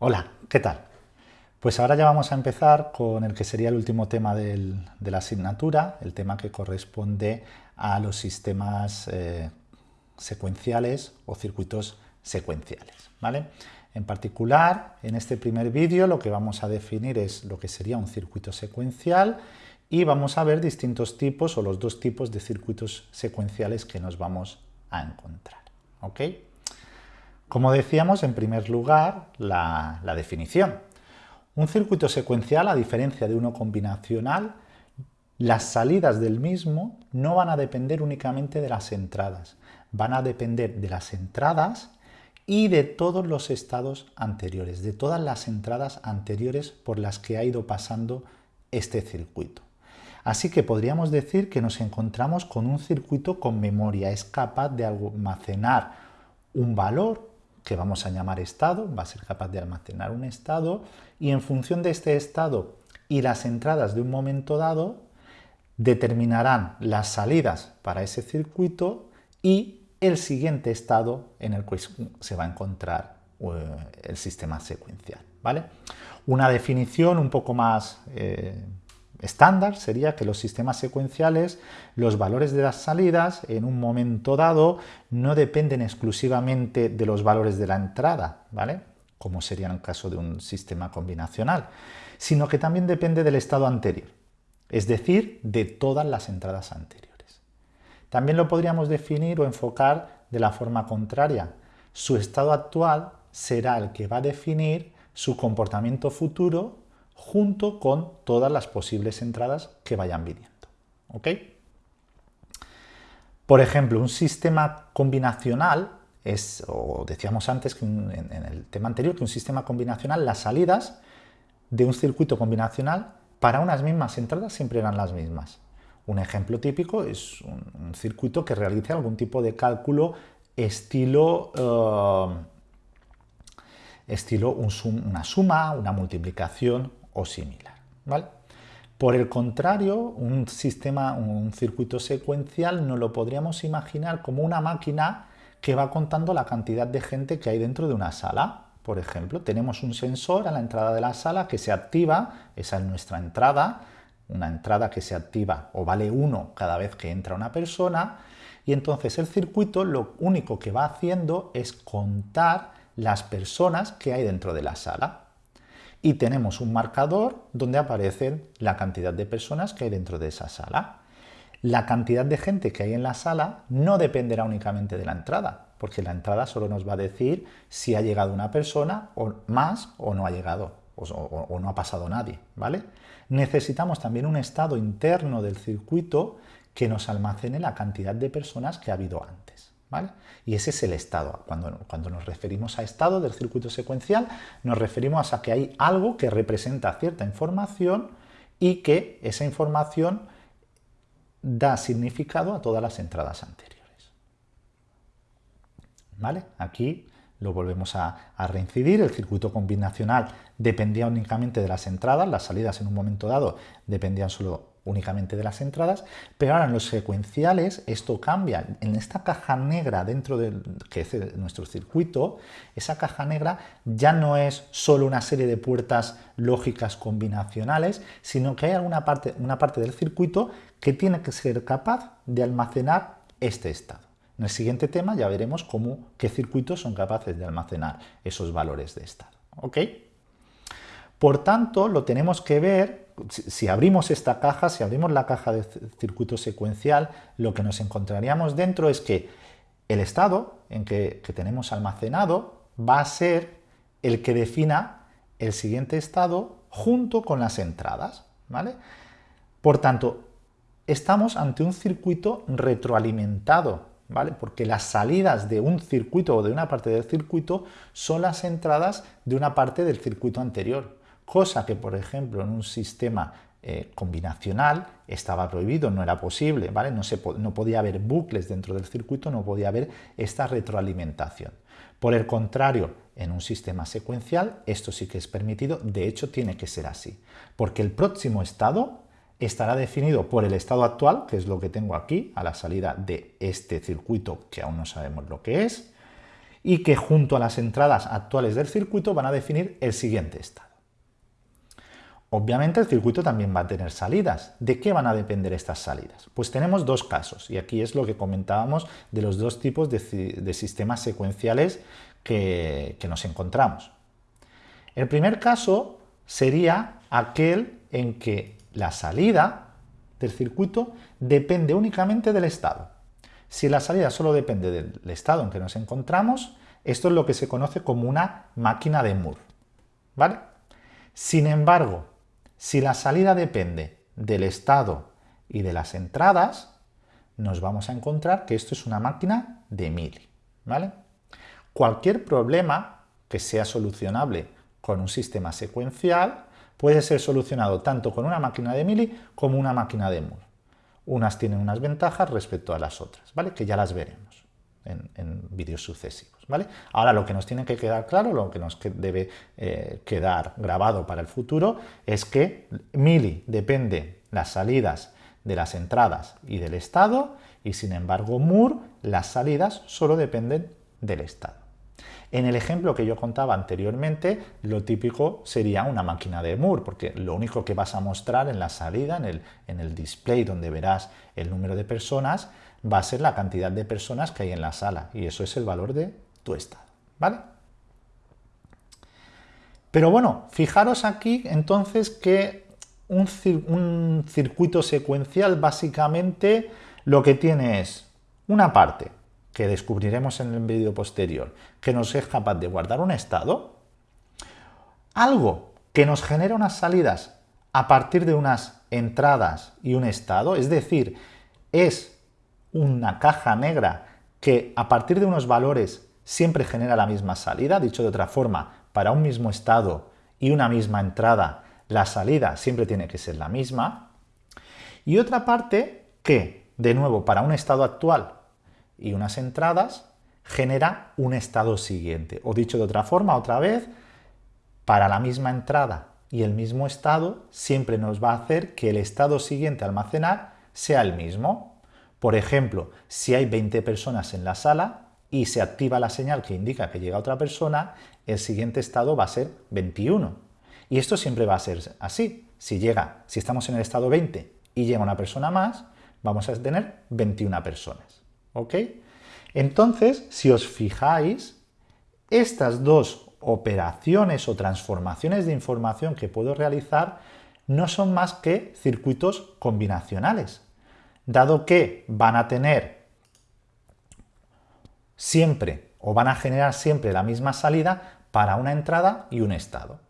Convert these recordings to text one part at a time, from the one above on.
Hola, ¿qué tal? Pues ahora ya vamos a empezar con el que sería el último tema de la asignatura, el tema que corresponde a los sistemas eh, secuenciales o circuitos secuenciales. ¿vale? En particular, en este primer vídeo lo que vamos a definir es lo que sería un circuito secuencial y vamos a ver distintos tipos o los dos tipos de circuitos secuenciales que nos vamos a encontrar. Como decíamos, en primer lugar, la, definición. Un circuito secuencial, a diferencia de uno combinacional, las salidas del mismo no van a depender únicamente de las entradas, van a depender de las entradas y de todos los estados anteriores, de todas las entradas anteriores por las que ha ido pasando este circuito. Así que podríamos decir que nos encontramos con un circuito con memoria, es capaz de almacenar un valor que vamos a llamar estado, va a ser capaz de almacenar un estado y en función de este estado y las entradas de un momento dado determinarán las salidas para ese circuito y el siguiente estado en el que se va a encontrar eh, el sistema secuencial. ¿vale? Una definición un poco más eh, estándar sería que los sistemas secuenciales, los valores de las salidas en un momento dado no dependen exclusivamente de los valores de la entrada, ¿vale? como sería en el caso de un sistema combinacional, sino que también depende del estado anterior, es decir, de todas las entradas anteriores. También lo podríamos definir o enfocar de la forma contraria. Su estado actual será el que va a definir su comportamiento futuro junto con todas las posibles entradas que vayan viniendo. ¿ok? Por ejemplo, un sistema combinacional es, o decíamos antes que en, el tema anterior, que un sistema combinacional, las salidas de un circuito combinacional para unas mismas entradas siempre eran las mismas. Un ejemplo típico es un, circuito que realice algún tipo de cálculo estilo, eh, estilo una suma, una multiplicación similar. Por el contrario, un sistema, un circuito secuencial no lo podríamos imaginar como una máquina que va contando la cantidad de gente que hay dentro de una sala. Por ejemplo, tenemos un sensor a la entrada de la sala que se activa, esa es nuestra entrada, una entrada que se activa o vale 1 cada vez que entra una persona, y entonces el circuito lo único que va haciendo es contar las personas que hay dentro de la sala y tenemos un marcador donde aparecen la cantidad de personas que hay dentro de esa sala. La cantidad de gente que hay en la sala no dependerá únicamente de la entrada, porque la entrada solo nos va a decir si ha llegado una persona o más o no ha llegado o, o no ha pasado nadie, ¿vale? Necesitamos también un estado interno del circuito que nos almacene la cantidad de personas que ha habido antes. Y ese es el estado. Cuando, cuando nos referimos a estado del circuito secuencial, nos referimos a que hay algo que representa cierta información y que esa información da significado a todas las entradas anteriores. ¿Vale? Aquí lo volvemos a, a, reincidir, el circuito combinacional dependía únicamente de las entradas, las salidas en un momento dado dependían solo únicamente de las entradas, pero ahora en los secuenciales esto cambia. En esta caja negra dentro de nuestro circuito, esa caja negra ya no es solo una serie de puertas lógicas combinacionales, sino que hay alguna parte, una parte del circuito que tiene que ser capaz de almacenar este estado. En el siguiente tema ya veremos cómo, qué circuitos son capaces de almacenar esos valores de estado. ¿ok?, por tanto, lo tenemos que ver, si abrimos esta caja, si abrimos la caja de circuito secuencial, lo que nos encontraríamos dentro es que el estado en que, tenemos almacenado va a ser el que defina el siguiente estado junto con las entradas. ¿vale? Por tanto, estamos ante un circuito retroalimentado, ¿vale? Porque las salidas de un circuito o de una parte del circuito son las entradas de una parte del circuito anterior cosa que, por ejemplo, en un sistema eh, combinacional estaba prohibido, no era posible, ¿vale? No, se, no podía haber bucles dentro del circuito, no podía haber esta retroalimentación. Por el contrario, en un sistema secuencial esto sí que es permitido, de hecho tiene que ser así, porque el próximo estado estará definido por el estado actual, que es lo que tengo aquí, a la salida de este circuito que aún no sabemos lo que es, y que junto a las entradas actuales del circuito van a definir el siguiente estado. Obviamente el circuito también va a tener salidas. ¿De qué van a depender estas salidas? Pues tenemos dos casos, y aquí es lo que comentábamos de los dos tipos de, sistemas secuenciales que, que nos encontramos. El primer caso sería aquel en que la salida del circuito depende únicamente del estado. Si la salida solo depende del estado en que nos encontramos, esto es lo que se conoce como una máquina de Moore. ¿vale? Sin embargo, si la salida depende del estado y de las entradas, nos vamos a encontrar que esto es una máquina de Mili. ¿vale? Cualquier problema que sea solucionable con un sistema secuencial puede ser solucionado tanto con una máquina de Mili como una máquina de Moore. Unas tienen unas ventajas respecto a las otras, ¿vale? que ya las veremos en, vídeos sucesivos. ¿vale? Ahora lo que nos tiene que quedar claro, lo que nos debe eh, quedar grabado para el futuro, es que Mili depende las salidas de las entradas y del estado, y sin embargo Moore las salidas solo dependen del estado. En el ejemplo que yo contaba anteriormente, lo típico sería una máquina de Moore, porque lo único que vas a mostrar en la salida, en el, en el display donde verás el número de personas, va a ser la cantidad de personas que hay en la sala, y eso es el valor de tu estado, ¿vale? Pero bueno, fijaros aquí entonces que un, un circuito secuencial básicamente lo que tiene es una parte que descubriremos en el vídeo posterior, que nos es capaz de guardar un estado, algo que nos genera unas salidas a partir de unas entradas y un estado, es decir, es una caja negra que a partir de unos valores siempre genera la misma salida, dicho de otra forma, para un mismo estado y una misma entrada, la salida siempre tiene que ser la misma, y otra parte que, de nuevo, para un estado actual y unas entradas, genera un estado siguiente. O dicho de otra forma, otra vez, para la misma entrada y el mismo estado, siempre nos va a hacer que el estado siguiente a almacenar sea el mismo. Por ejemplo, si hay 20 personas en la sala y se activa la señal que indica que llega otra persona, el siguiente estado va a ser 21. Y esto siempre va a ser así. Si llega, si estamos en el estado 20 y llega una persona más, vamos a tener 21 personas. ¿Ok? Entonces, si os fijáis, estas dos operaciones o transformaciones de información que puedo realizar no son más que circuitos combinacionales, dado que van a tener siempre o van a generar siempre la misma salida para una entrada y un estado.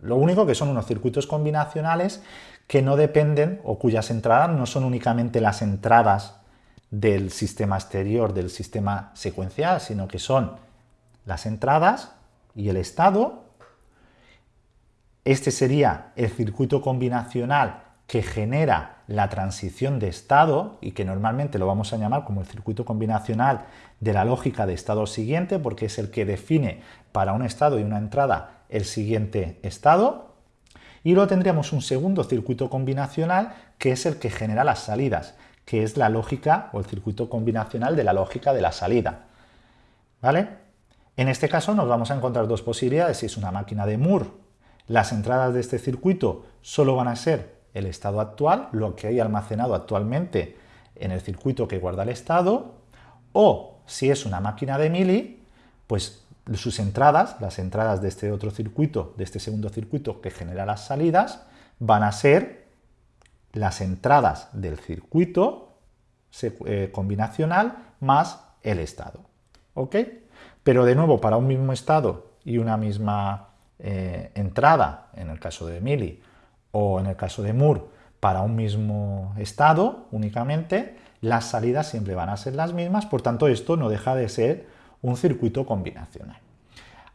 Lo único que son unos circuitos combinacionales que no dependen o cuyas entradas no son únicamente las entradas del sistema exterior, del sistema secuencial, sino que son las entradas y el estado. Este sería el circuito combinacional que genera la transición de estado y que normalmente lo vamos a llamar como el circuito combinacional de la lógica de estado siguiente porque es el que define para un estado y una entrada el siguiente estado. Y luego tendríamos un segundo circuito combinacional que es el que genera las salidas que es la lógica o el circuito combinacional de la lógica de la salida. ¿Vale? En este caso nos vamos a encontrar dos posibilidades. Si es una máquina de Moore, las entradas de este circuito solo van a ser el estado actual, lo que hay almacenado actualmente en el circuito que guarda el estado, o si es una máquina de Mili, pues sus entradas, las entradas de este otro circuito, de este segundo circuito que genera las salidas, van a ser las entradas del circuito eh, combinacional más el estado. ¿Ok? Pero de nuevo, para un mismo estado y una misma eh, entrada, en el caso de Mili, o en el caso de Moore, para un mismo estado únicamente, las salidas siempre van a ser las mismas, por tanto esto no deja de ser un circuito combinacional.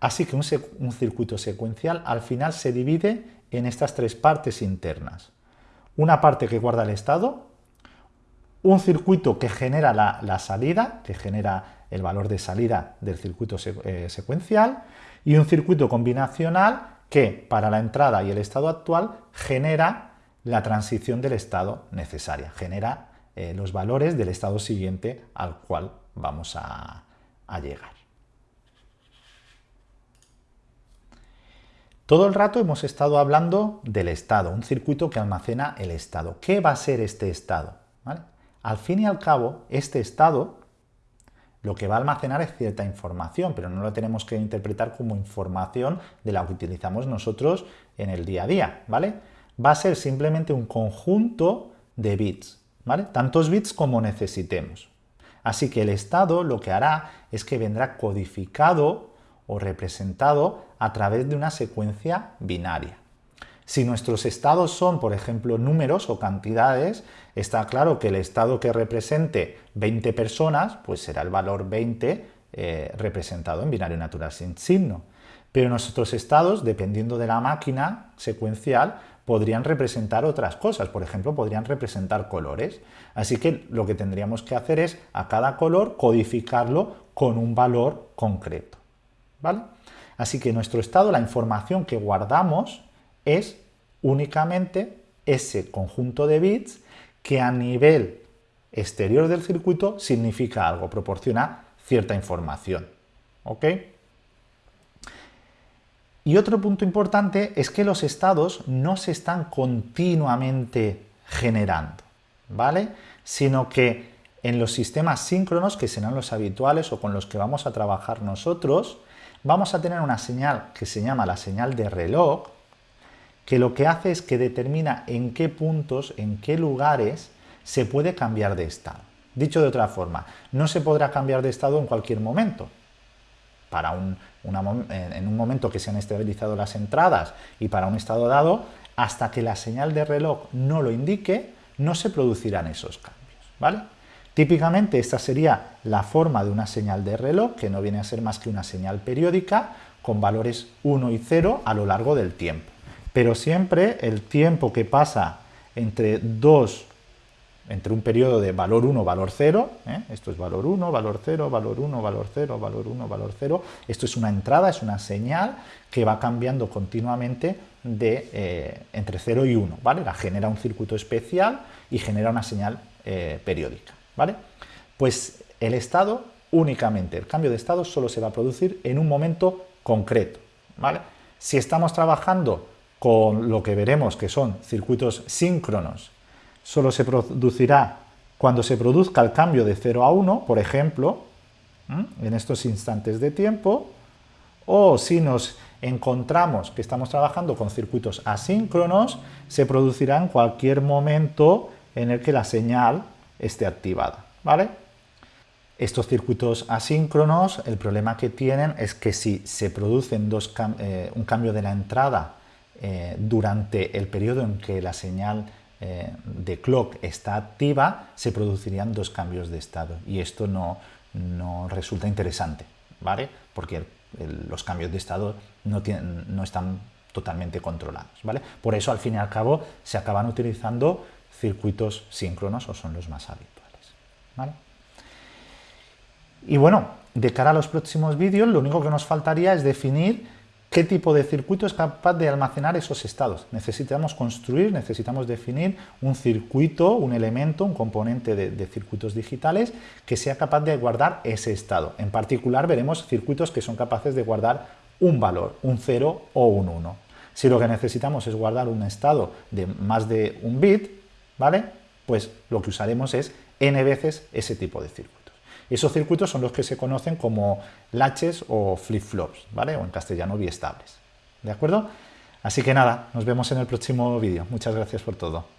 Así que un circuito secuencial al final se divide en estas tres partes internas una parte que guarda el estado, un circuito que genera la, salida, que genera el valor de salida del circuito eh, secuencial, y un circuito combinacional que para la entrada y el estado actual genera la transición del estado necesaria, genera eh, los valores del estado siguiente al cual vamos a, llegar. Todo el rato hemos estado hablando del estado, un circuito que almacena el estado. ¿Qué va a ser este estado? Al fin y al cabo, este estado lo que va a almacenar es cierta información, pero no lo tenemos que interpretar como información de la que utilizamos nosotros en el día a día, ¿vale? Va a ser simplemente un conjunto de bits, ¿vale? Tantos bits como necesitemos. Así que el estado lo que hará es que vendrá codificado o representado a través de una secuencia binaria. Si nuestros estados son, por ejemplo, números o cantidades, está claro que el estado que represente 20 personas, pues será el valor 20 eh, representado en binario natural sin signo. Pero nuestros estados, dependiendo de la máquina secuencial, podrían representar otras cosas, por ejemplo, podrían representar colores. Así que lo que tendríamos que hacer es a cada color codificarlo con un valor concreto. ¿vale? Así que nuestro estado, la información que guardamos es únicamente ese conjunto de bits que a nivel exterior del circuito significa algo, proporciona cierta información. ¿Ok? Y otro punto importante es que los estados no se están continuamente generando, ¿vale? Sino que en los sistemas síncronos, que serán los habituales o con los que vamos a trabajar nosotros, vamos a tener una señal que se llama la señal de reloj, que lo que hace es que determina en qué puntos, en qué lugares se puede cambiar de estado. Dicho de otra forma, no se podrá cambiar de estado en cualquier momento. Para un, en un momento que se han estabilizado las entradas y para un estado dado, hasta que la señal de reloj no lo indique, no se producirán esos cambios. ¿vale? Típicamente esta sería la forma de una señal de reloj, que no viene a ser más que una señal periódica con valores 1 y 0 a lo largo del tiempo pero siempre el tiempo que pasa entre dos, entre un periodo de valor 1, valor 0, ¿eh? esto es valor 1, valor 0, valor 1, valor 0, valor 1, valor 0, esto es una entrada, es una señal que va cambiando continuamente de eh, entre 0 y 1, ¿vale? La genera un circuito especial y genera una señal eh, periódica, ¿vale? Pues el estado, únicamente, el cambio de estado solo se va a producir en un momento concreto, ¿vale? Si estamos trabajando con lo que veremos que son circuitos síncronos, solo se producirá cuando se produzca el cambio de 0 a 1, por ejemplo, en estos instantes de tiempo, o si nos encontramos que estamos trabajando con circuitos asíncronos, se producirá en cualquier momento en el que la señal esté activada. ¿vale? Estos circuitos asíncronos, el problema que tienen es que si se producen dos, eh, un cambio de la entrada eh, durante el periodo en que la señal eh, de clock está activa, se producirían dos cambios de estado y esto no, resulta interesante, ¿vale? Porque los cambios de estado no, no están totalmente controlados, ¿vale? Por eso, al fin y al cabo, se acaban utilizando circuitos síncronos o son los más habituales, ¿vale? Y bueno, de cara a los próximos vídeos, lo único que nos faltaría es definir ¿Qué tipo de circuito es capaz de almacenar esos estados? Necesitamos construir, necesitamos definir un circuito, un elemento, un componente de, circuitos digitales que sea capaz de guardar ese estado. En particular veremos circuitos que son capaces de guardar un valor, un 0 o un 1. Si lo que necesitamos es guardar un estado de más de un bit, ¿vale? Pues lo que usaremos es n veces ese tipo de circuito. Esos circuitos son los que se conocen como latches o flip-flops, ¿vale? O en castellano biestables, ¿de acuerdo? Así que nada, nos vemos en el próximo vídeo. Muchas gracias por todo.